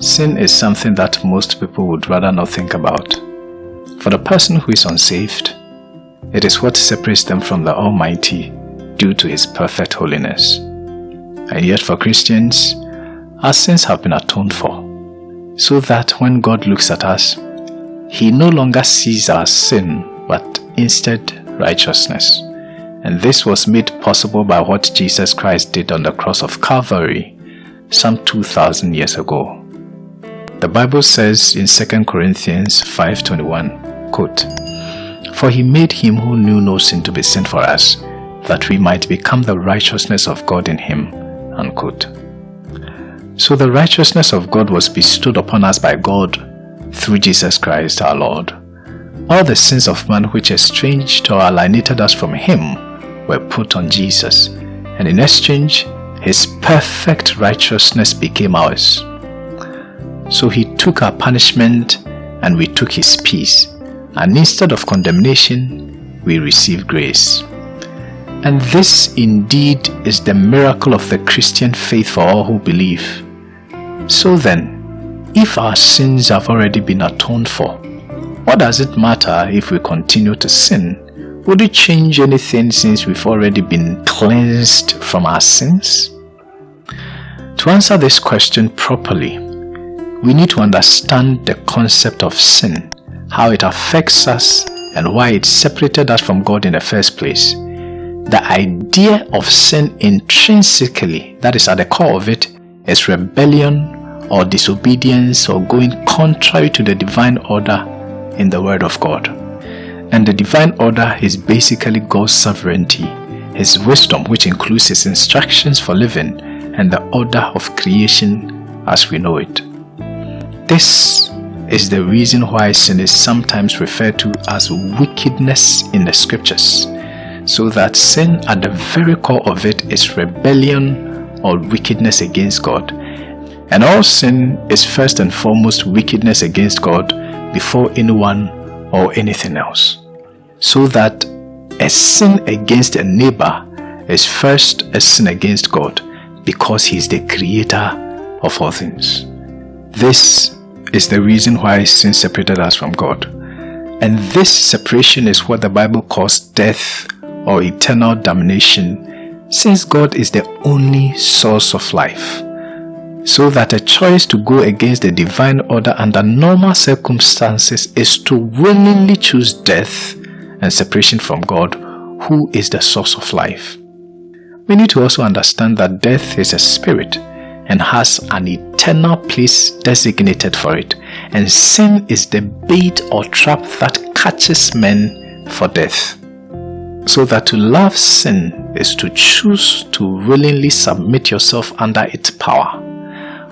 Sin is something that most people would rather not think about. For the person who is unsaved, it is what separates them from the Almighty due to His perfect holiness. And yet for Christians, our sins have been atoned for, so that when God looks at us, He no longer sees our sin, but instead righteousness. And this was made possible by what Jesus Christ did on the cross of Calvary some 2,000 years ago. The Bible says in 2 Corinthians 5.21, quote, For he made him who knew no sin to be sin for us, that we might become the righteousness of God in him. Unquote. So the righteousness of God was bestowed upon us by God through Jesus Christ our Lord. All the sins of man which estranged or alienated us from him were put on Jesus, and in exchange, his perfect righteousness became ours. So he took our punishment and we took his peace, and instead of condemnation, we received grace. And this indeed is the miracle of the Christian faith for all who believe. So then, if our sins have already been atoned for, what does it matter if we continue to sin would it change anything since we've already been cleansed from our sins? To answer this question properly, we need to understand the concept of sin, how it affects us and why it separated us from God in the first place. The idea of sin intrinsically, that is at the core of it, is rebellion or disobedience or going contrary to the divine order in the Word of God. And the divine order is basically God's sovereignty, His wisdom which includes His instructions for living and the order of creation as we know it. This is the reason why sin is sometimes referred to as wickedness in the scriptures, so that sin at the very core of it is rebellion or wickedness against God. And all sin is first and foremost wickedness against God before anyone or anything else so that a sin against a neighbor is first a sin against God because he is the creator of all things. This is the reason why sin separated us from God. And this separation is what the Bible calls death or eternal damnation since God is the only source of life. So that a choice to go against the divine order under normal circumstances is to willingly choose death and separation from God, who is the source of life. We need to also understand that death is a spirit and has an eternal place designated for it, and sin is the bait or trap that catches men for death. So that to love sin is to choose to willingly submit yourself under its power,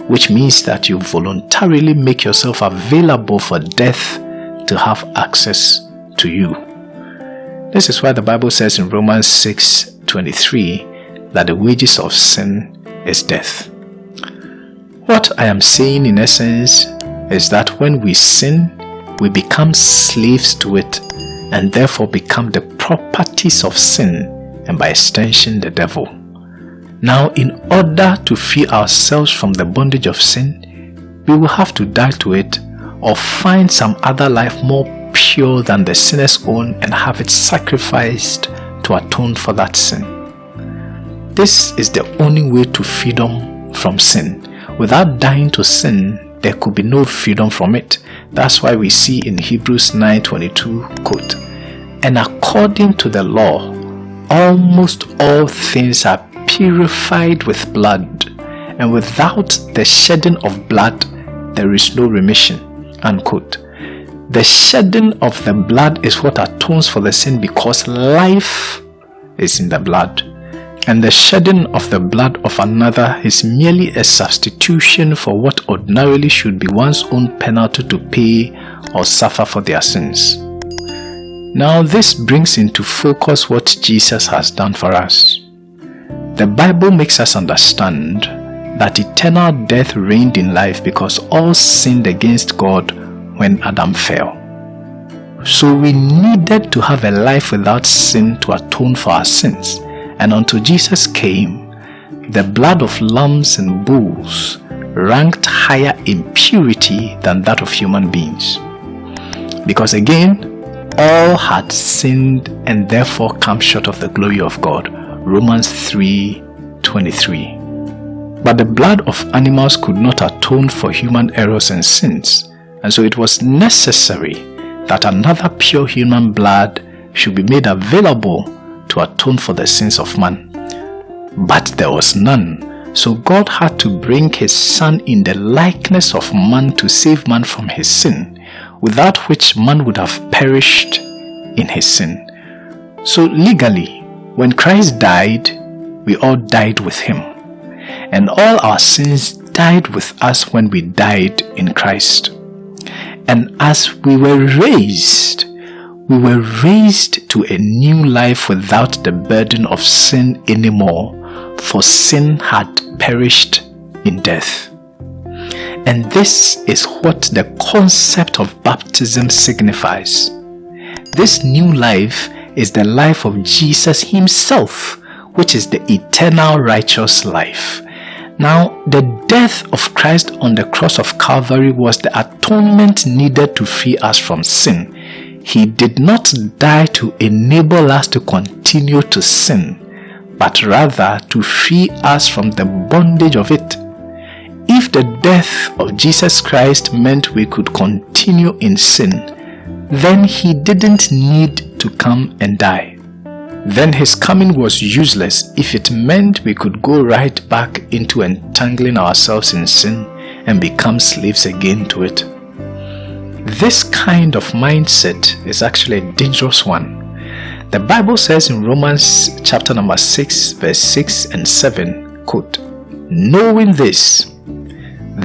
which means that you voluntarily make yourself available for death to have access to you. This is why the Bible says in Romans 6:23 that the wages of sin is death. What I am saying in essence is that when we sin, we become slaves to it and therefore become the properties of sin and by extension the devil. Now in order to free ourselves from the bondage of sin, we will have to die to it or find some other life more pure than the sinner's own and have it sacrificed to atone for that sin. This is the only way to freedom from sin. Without dying to sin, there could be no freedom from it. That's why we see in Hebrews 9.22, quote, And according to the law, almost all things are purified with blood, and without the shedding of blood, there is no remission, unquote. The shedding of the blood is what atones for the sin because life is in the blood. And the shedding of the blood of another is merely a substitution for what ordinarily should be one's own penalty to pay or suffer for their sins. Now this brings into focus what Jesus has done for us. The Bible makes us understand that eternal death reigned in life because all sinned against God when Adam fell. So we needed to have a life without sin to atone for our sins. And until Jesus came, the blood of lambs and bulls ranked higher in purity than that of human beings. Because again, all had sinned and therefore come short of the glory of God. Romans 3:23. But the blood of animals could not atone for human errors and sins, and so it was necessary that another pure human blood should be made available to atone for the sins of man. But there was none, so God had to bring his son in the likeness of man to save man from his sin, without which man would have perished in his sin. So legally, when Christ died, we all died with him. And all our sins died with us when we died in Christ. And as we were raised, we were raised to a new life without the burden of sin anymore, for sin had perished in death. And this is what the concept of baptism signifies. This new life is the life of Jesus himself, which is the eternal righteous life. Now, the death of Christ on the cross of Calvary was the atonement needed to free us from sin. He did not die to enable us to continue to sin, but rather to free us from the bondage of it. If the death of Jesus Christ meant we could continue in sin, then he didn't need to come and die. Then his coming was useless if it meant we could go right back into entangling ourselves in sin and become slaves again to it. This kind of mindset is actually a dangerous one. The Bible says in Romans chapter number 6 verse 6 and 7, quote, Knowing this,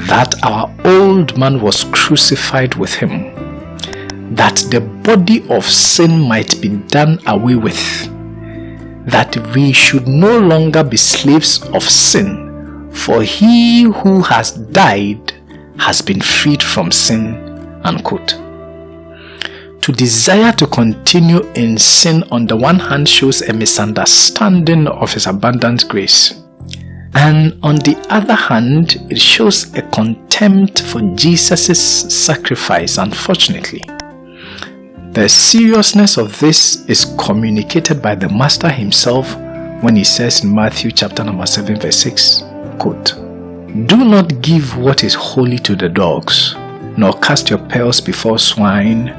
that our old man was crucified with him, that the body of sin might be done away with, that we should no longer be slaves of sin, for he who has died has been freed from sin Unquote. To desire to continue in sin on the one hand shows a misunderstanding of his abundant grace. And on the other hand, it shows a contempt for Jesus' sacrifice, unfortunately. The seriousness of this is communicated by the Master himself when he says in Matthew chapter number 7 verse 6, quote, Do not give what is holy to the dogs, nor cast your pearls before swine,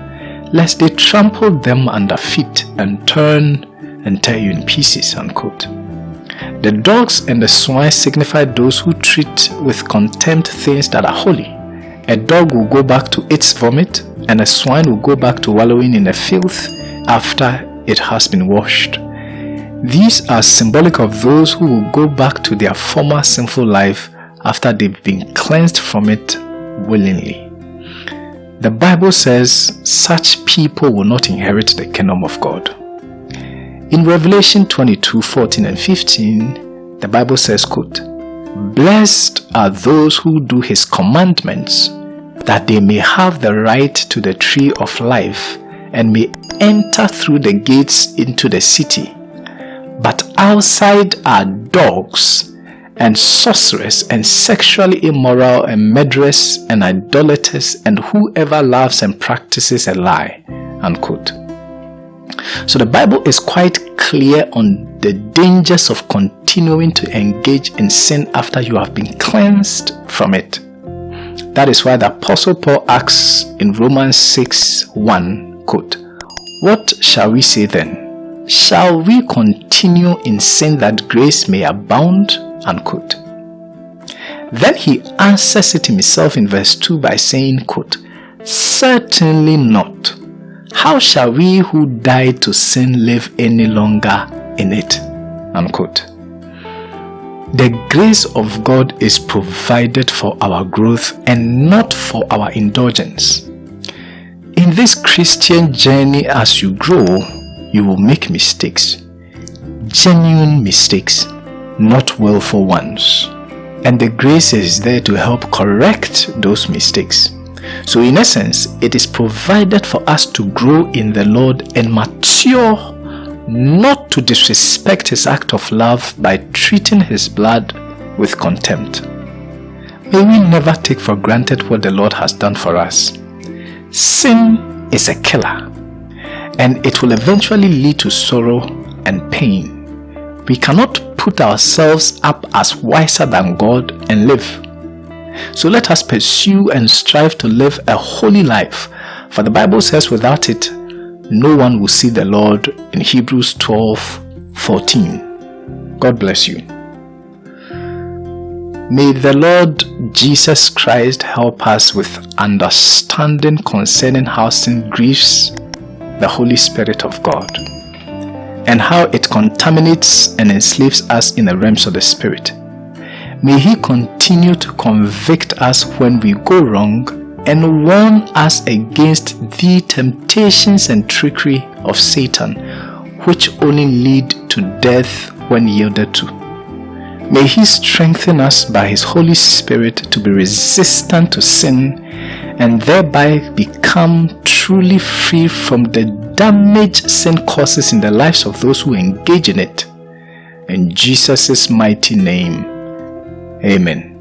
lest they trample them under feet and turn and tear you in pieces. Unquote. The dogs and the swine signify those who treat with contempt things that are holy. A dog will go back to its vomit, and a swine will go back to wallowing in the filth after it has been washed. These are symbolic of those who will go back to their former sinful life after they've been cleansed from it willingly. The Bible says such people will not inherit the kingdom of God. In Revelation 22, 14 and 15, the Bible says, quote, Blessed are those who do his commandments, that they may have the right to the tree of life and may enter through the gates into the city. But outside are dogs and sorcerers and sexually immoral and murderers and idolaters and whoever loves and practices a lie. Unquote. So the Bible is quite clear on the dangers of continuing to engage in sin after you have been cleansed from it. That is why the Apostle Paul asks in Romans 6 1, quote, What shall we say then? Shall we continue in sin that grace may abound? Unquote. Then he answers it himself in verse 2 by saying, quote, Certainly not. How shall we who died to sin live any longer in it? Unquote. The grace of God is provided for our growth and not for our indulgence. In this Christian journey as you grow, you will make mistakes. Genuine mistakes not willful ones. And the grace is there to help correct those mistakes. So in essence, it is provided for us to grow in the Lord and mature not to disrespect his act of love by treating his blood with contempt. May we never take for granted what the Lord has done for us. Sin is a killer and it will eventually lead to sorrow and pain. We cannot put ourselves up as wiser than God and live. So let us pursue and strive to live a holy life, for the Bible says without it, no one will see the Lord in Hebrews 12 14. God bless you. May the Lord Jesus Christ help us with understanding concerning how sin grieves the Holy Spirit of God and how it contaminates and enslaves us in the realms of the Spirit. May He continue to convict us when we go wrong and warn us against the temptations and trickery of Satan, which only lead to death when yielded to. May He strengthen us by His Holy Spirit to be resistant to sin and thereby become truly free from the damage sin causes in the lives of those who engage in it. In Jesus' mighty name, Amen.